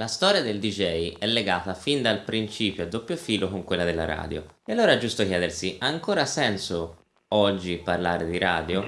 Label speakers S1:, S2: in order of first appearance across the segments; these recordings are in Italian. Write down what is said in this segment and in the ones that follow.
S1: La storia del DJ è legata fin dal principio a doppio filo con quella della radio. E allora è giusto chiedersi, ha ancora senso oggi parlare di radio?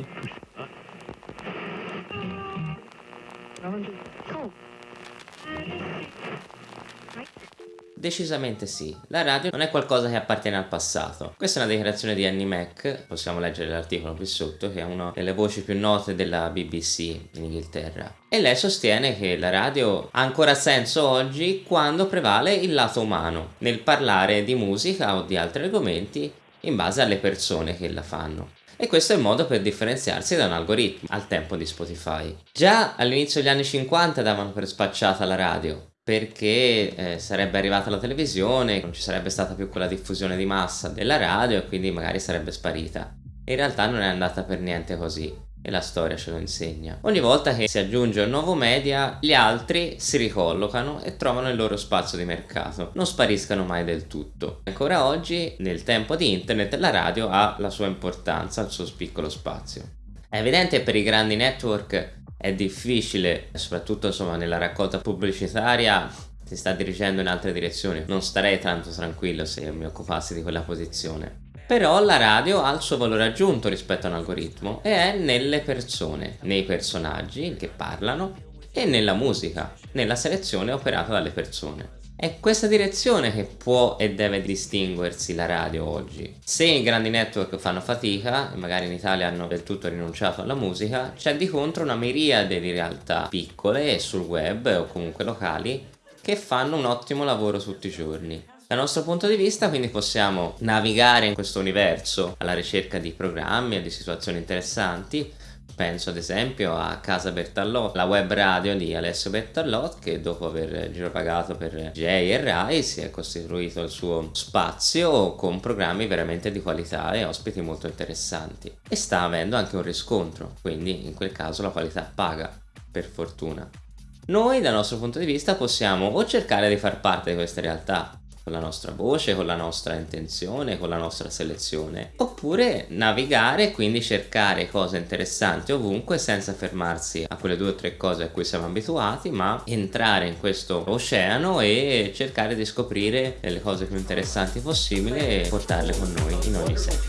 S1: Decisamente sì, la radio non è qualcosa che appartiene al passato. Questa è una dichiarazione di Annie Mac, possiamo leggere l'articolo qui sotto, che è una delle voci più note della BBC in Inghilterra. E lei sostiene che la radio ha ancora senso oggi quando prevale il lato umano, nel parlare di musica o di altri argomenti in base alle persone che la fanno e questo è il modo per differenziarsi da un algoritmo al tempo di Spotify. Già all'inizio degli anni 50 davano per spacciata la radio, perché eh, sarebbe arrivata la televisione, non ci sarebbe stata più quella diffusione di massa della radio e quindi magari sarebbe sparita. In realtà non è andata per niente così e la storia ce lo insegna. Ogni volta che si aggiunge un nuovo media, gli altri si ricollocano e trovano il loro spazio di mercato, non spariscano mai del tutto. Ancora oggi, nel tempo di internet, la radio ha la sua importanza, il suo piccolo spazio. È evidente per i grandi network è difficile, soprattutto insomma nella raccolta pubblicitaria si sta dirigendo in altre direzioni. Non starei tanto tranquillo se mi occupassi di quella posizione. Però la radio ha il suo valore aggiunto rispetto a un algoritmo e è nelle persone, nei personaggi che parlano e nella musica, nella selezione operata dalle persone. È questa direzione che può e deve distinguersi la radio oggi. Se i grandi network fanno fatica, e magari in Italia hanno del tutto rinunciato alla musica, c'è di contro una miriade di realtà piccole sul web o comunque locali che fanno un ottimo lavoro tutti i giorni. Dal nostro punto di vista quindi possiamo navigare in questo universo alla ricerca di programmi e di situazioni interessanti Penso ad esempio a Casa Bertallot, la web radio di Alessio Bertallot che dopo aver giropagato per Jay e Rai si è costituito il suo spazio con programmi veramente di qualità e ospiti molto interessanti e sta avendo anche un riscontro, quindi in quel caso la qualità paga, per fortuna. Noi dal nostro punto di vista possiamo o cercare di far parte di queste realtà con la nostra voce, con la nostra intenzione, con la nostra selezione, oppure navigare e quindi cercare cose interessanti ovunque senza fermarsi a quelle due o tre cose a cui siamo abituati, ma entrare in questo oceano e cercare di scoprire le cose più interessanti possibili e portarle con noi in ogni senso.